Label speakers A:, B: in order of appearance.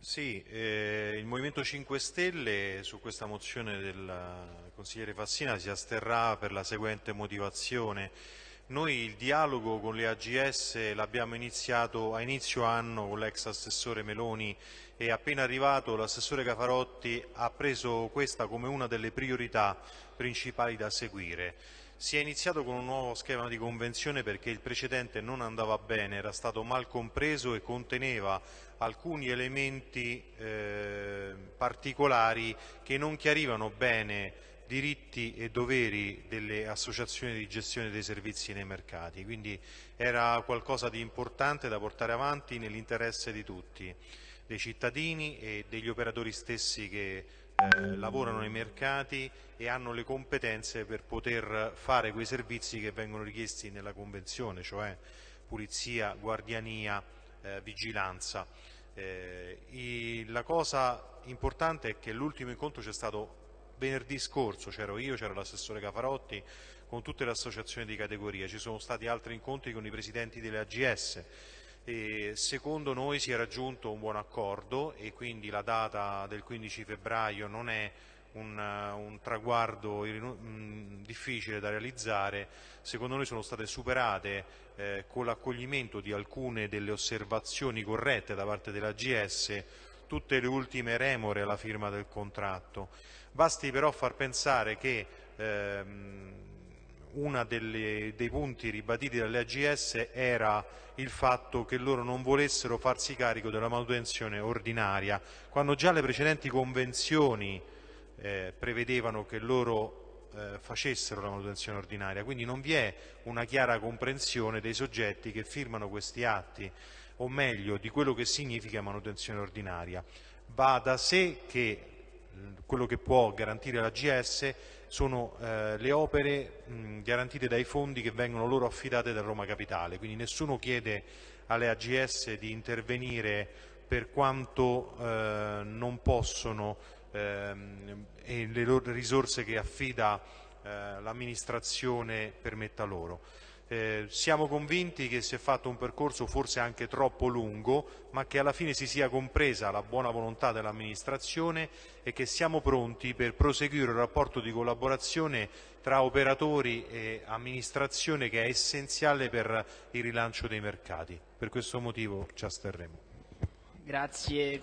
A: Sì, eh, il Movimento 5 Stelle su questa mozione del consigliere Fassina si asterrà per la seguente motivazione. Noi il dialogo con le AGS l'abbiamo iniziato a inizio anno con l'ex assessore Meloni e appena arrivato l'assessore Cafarotti ha preso questa come una delle priorità principali da seguire. Si è iniziato con un nuovo schema di convenzione perché il precedente non andava bene, era stato mal compreso e conteneva alcuni elementi eh, particolari che non chiarivano bene diritti e doveri delle associazioni di gestione dei servizi nei mercati, quindi era qualcosa di importante da portare avanti nell'interesse di tutti, dei cittadini e degli operatori stessi che eh, lavorano nei mercati e hanno le competenze per poter fare quei servizi che vengono richiesti nella Convenzione, cioè pulizia, guardiania, eh, vigilanza. Eh, la cosa importante è che l'ultimo incontro c'è stato venerdì scorso, c'ero io, c'era l'assessore Cafarotti, con tutte le associazioni di categoria, ci sono stati altri incontri con i presidenti delle AGS, e secondo noi si è raggiunto un buon accordo e quindi la data del 15 febbraio non è un, un traguardo mh, difficile da realizzare, secondo noi sono state superate eh, con l'accoglimento di alcune delle osservazioni corrette da parte dell'AGS tutte le ultime remore alla firma del contratto. Basti però far pensare che ehm, uno dei punti ribaditi dalle AGS era il fatto che loro non volessero farsi carico della manutenzione ordinaria, quando già le precedenti convenzioni eh, prevedevano che loro eh, facessero la manutenzione ordinaria, quindi non vi è una chiara comprensione dei soggetti che firmano questi atti, o meglio di quello che significa manutenzione ordinaria. Va da sé che quello che può garantire la GS sono eh, le opere mh, garantite dai fondi che vengono loro affidate da Roma Capitale, quindi nessuno chiede alle AGS di intervenire per quanto eh, non possono ehm, e le risorse che affida eh, l'amministrazione permetta loro. Eh, siamo convinti che si è fatto un percorso forse anche troppo lungo, ma che alla fine si sia compresa la buona volontà dell'amministrazione e che siamo pronti per proseguire un rapporto di collaborazione tra operatori e amministrazione che è essenziale per il rilancio dei mercati. Per questo motivo ci asterremo.
B: Grazie.